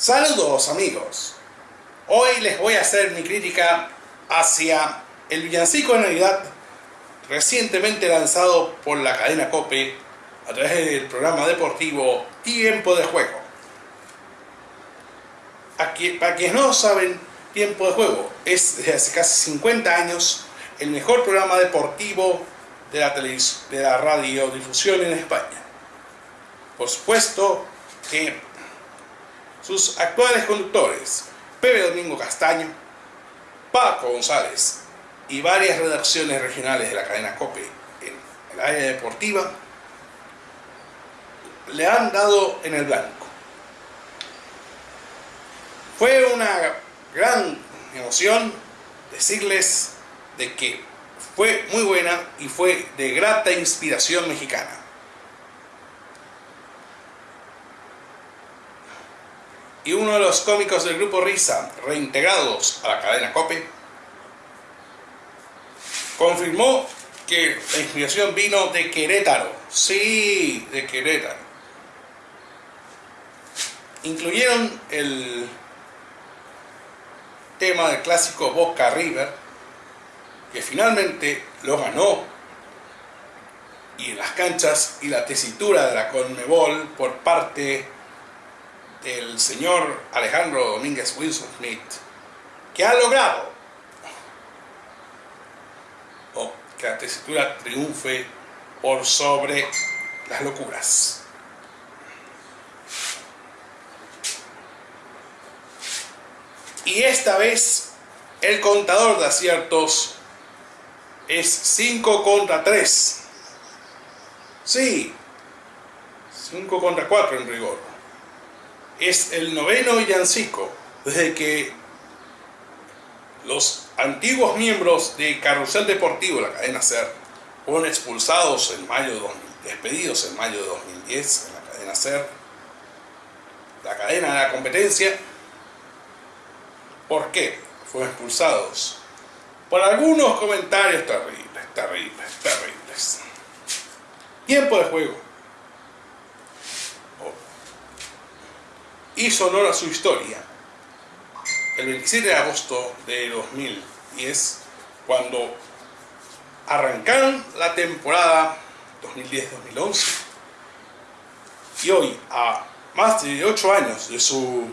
Saludos amigos. Hoy les voy a hacer mi crítica hacia el villancico de Navidad recientemente lanzado por la cadena COPE a través del programa deportivo Tiempo de Juego. Aquí, para quienes no saben, Tiempo de Juego es desde hace casi 50 años el mejor programa deportivo de la, de la radiodifusión en España. Por supuesto que sus actuales conductores, Pepe Domingo Castaño, Paco González y varias redacciones regionales de la cadena COPE en el área deportiva, le han dado en el blanco. Fue una gran emoción decirles de que fue muy buena y fue de grata inspiración mexicana. Y uno de los cómicos del grupo Risa, reintegrados a la cadena COPE, confirmó que la inspiración vino de Querétaro. Sí, de Querétaro. Incluyeron el tema del clásico Boca River, que finalmente lo ganó y en las canchas y la tesitura de la Conmebol por parte del señor Alejandro Domínguez Wilson Smith, que ha logrado que la tesitura triunfe por sobre las locuras. Y esta vez el contador de aciertos es 5 contra 3. Sí, 5 contra 4 en rigor es el noveno villancico desde que los antiguos miembros de Carrusel Deportivo, la cadena SER, fueron expulsados en mayo de 2000, despedidos en mayo de 2010 en la cadena SER, la cadena de la competencia. ¿Por qué fueron expulsados? Por algunos comentarios terribles, terribles, terribles. Tiempo de juego hizo honor a su historia. El 27 de agosto de 2010, cuando arrancaron la temporada 2010-2011, y hoy, a más de 8 años de su uh,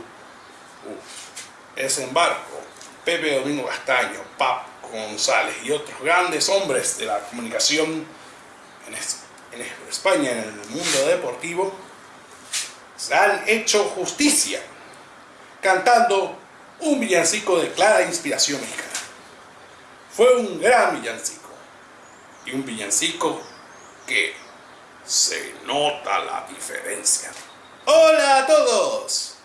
desembarco, Pepe Domingo Castaño, Pap González y otros grandes hombres de la comunicación en España, en el mundo deportivo, han hecho justicia cantando un villancico de clara inspiración mexicana. Fue un gran villancico y un villancico que se nota la diferencia. ¡Hola a todos!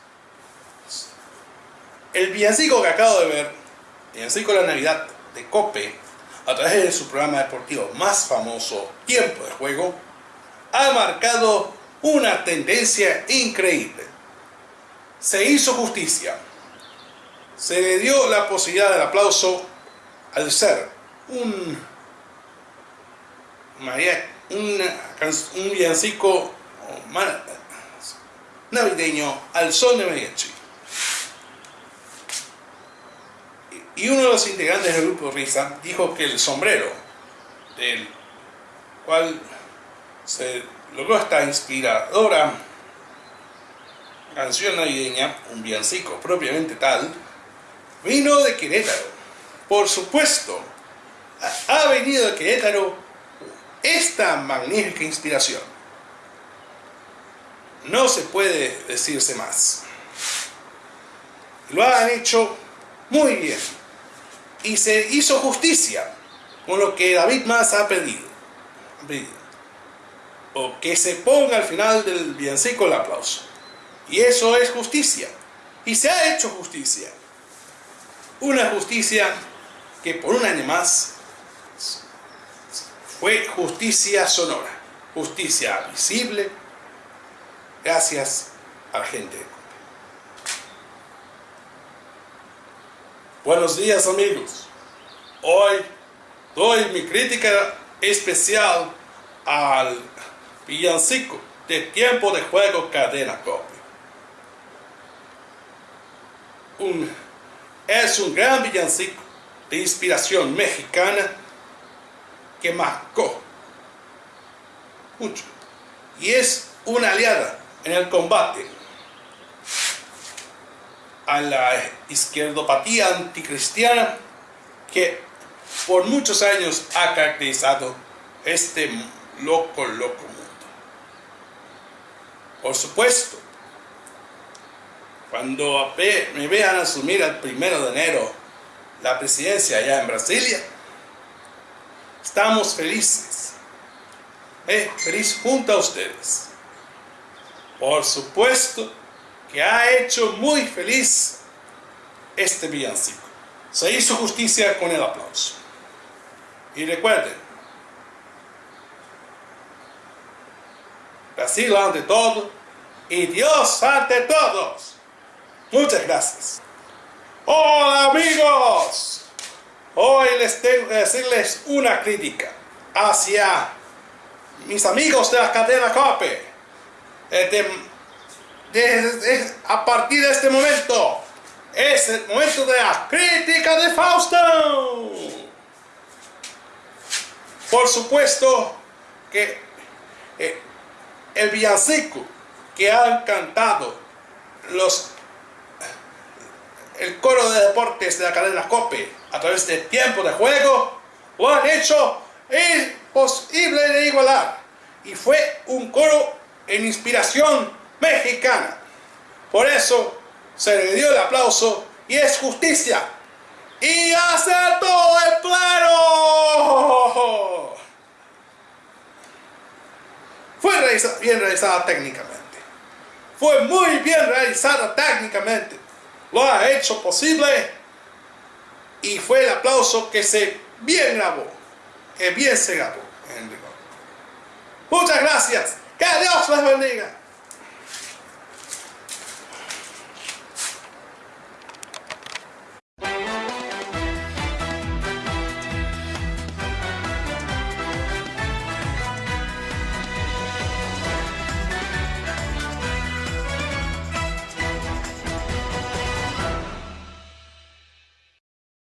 El villancico que acabo de ver, villancico de la Navidad de Cope, a través de su programa deportivo más famoso, Tiempo de Juego, ha marcado una tendencia increíble. Se hizo justicia. Se le dio la posibilidad del aplauso al ser un, un, villancico navideño al son de mariachi. Y uno de los integrantes del grupo Risa dijo que el sombrero, del cual se logró esta inspiradora canción navideña, un villancico propiamente tal, vino de Querétaro. Por supuesto, ha venido de Querétaro esta magnífica inspiración. No se puede decirse más. Lo han hecho muy bien. Y se hizo justicia con lo que David Más ha pedido o que se ponga al final del villancico el aplauso. Y eso es justicia. Y se ha hecho justicia. Una justicia que por un año más fue justicia sonora, justicia visible, gracias a la gente. Buenos días amigos. Hoy doy mi crítica especial al villancico de tiempo de juego cadena copia. es un gran villancico de inspiración mexicana que marcó mucho y es una aliada en el combate a la izquierdopatía anticristiana que por muchos años ha caracterizado este loco, loco. Por supuesto, cuando me vean asumir el primero de enero la presidencia allá en Brasilia, estamos felices. Eh, feliz junto a ustedes. Por supuesto que ha hecho muy feliz este villancico. Se hizo justicia con el aplauso. Y recuerden, Brasil ante todo y Dios ante todos. Muchas gracias. Hola amigos. Hoy les tengo que decirles una crítica hacia mis amigos de la cadena COPE. Eh, a partir de este momento es el momento de la crítica de Fausto. Por supuesto que eh, el villancico que han cantado los el coro de deportes de la cadena COPE a través de tiempo de juego lo han hecho imposible de igualar. Y fue un coro en inspiración mexicana. Por eso se le dio el aplauso y es justicia. Y todo el plano. Fue bien realizada técnicamente. Fue muy bien realizada técnicamente. Lo ha hecho posible y fue el aplauso que se bien grabó. Que bien se grabó. Muchas gracias. Que Dios les bendiga.